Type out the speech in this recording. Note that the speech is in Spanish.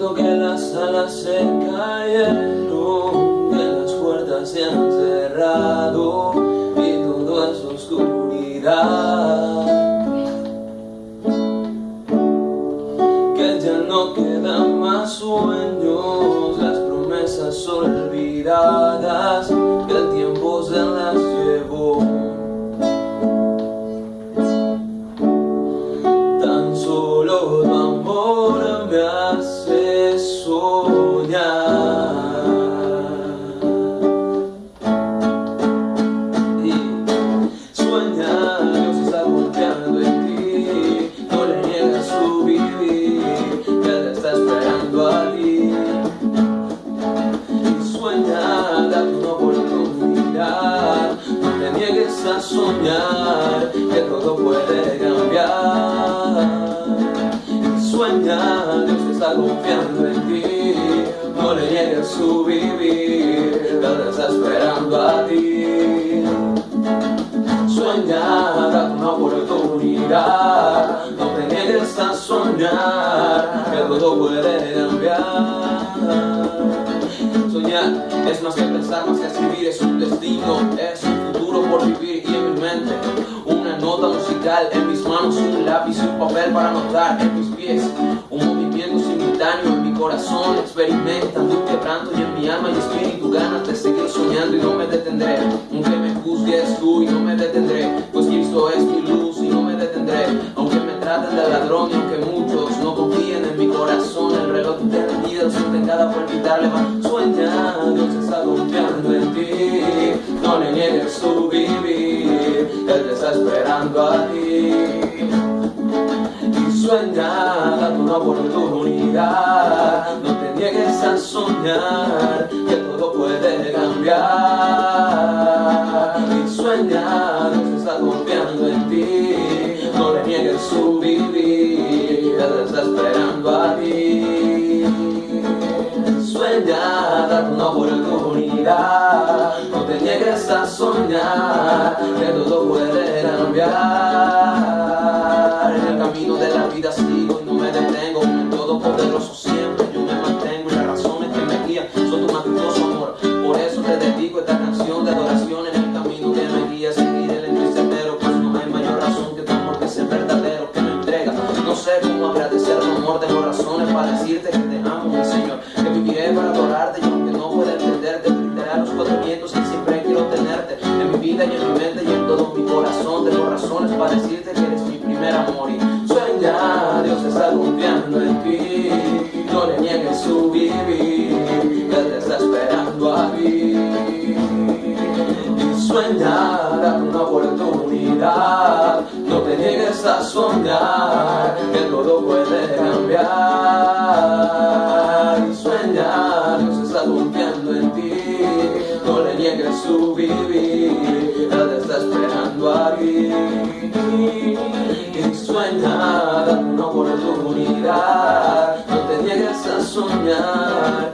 Que las alas se cayeron, que las puertas se han cerrado y todo es oscuridad. Que ya no quedan más sueños, las promesas olvidadas, que el tiempo se las llevó. Tan solo tu amor soñar, que todo puede cambiar. Sueña, Dios está confiando en ti No le niegues su vivir, Él está esperando a ti. Sueña, date una oportunidad No te niegues a soñar, que todo puede cambiar. Soñar es más que pensar, más que escribir, es un destino, es un futuro por vivir y en mis manos un lápiz y un papel para anotar, en mis pies. Un movimiento simultáneo, en mi corazón experimentando un quebranto y en mi alma y espíritu ganas de seguir soñando y no me detendré, aunque me juzgues tú y no me detendré, pues Cristo es mi luz y no me detendré, aunque me traten de ladrón y aunque muchos no confíen en mi corazón, el reloj de la vida lo siente cada palpitar, levanta, sueña, Dios está confiando en ti, no le niegues te está esperando a ti. Y sueña, date una oportunidad, no te niegues a soñar, que todo puede cambiar. Y sueña, Dios está confiando en ti, no le niegues su vivir, Él está esperando a ti. Sueña, date una oportunidad, no te niegues a soñar, que todo puede cambiar. En el camino de la vida sigo y no me detengo, en el todopoderoso siempre yo me mantengo y las razones que me guían son tu majestuoso amor. Por eso te dedico esta canción de adoración en el camino que me guía, seguir el entero, pues no hay mayor razón que tu amor que es verdadero, que me entrega. No sé cómo agradecer tu amor, tengo razones para decirte que te amo, mi Señor, razones para decirte que eres mi primer amor y sueña, Dios está confiando en ti, no le niegues su vivir, Él te está esperando a ti. Y sueña, date una oportunidad, no te niegues a soñar, que todo puede cambiar. Y sueña, Dios está confiando en ti, no le niegues su vivir, Date una oportunidad, no te niegues a soñar,